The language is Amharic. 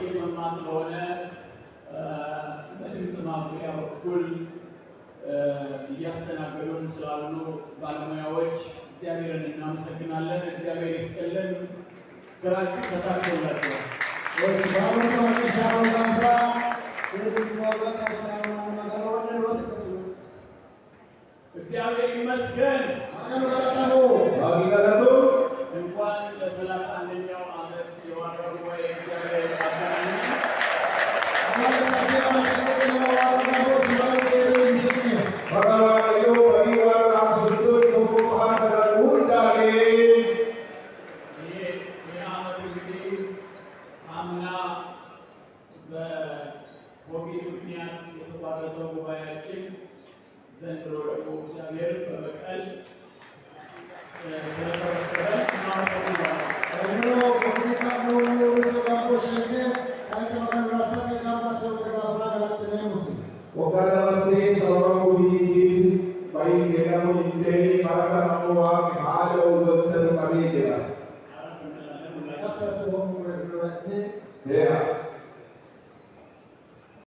እየሰማ ስለሆነ በድምፅ ማጉያ በኩል እያስተናገዱን ስላሉ ባለሙያዎች እግዚአብሔርን እናመሰግናለን። እግዚአብሔር ይስጥልን። ስራችሁ ተሳክቶላችኋል። እግዚአብሔር ይመስገን። እንኳን ለሰላሳ Gracias.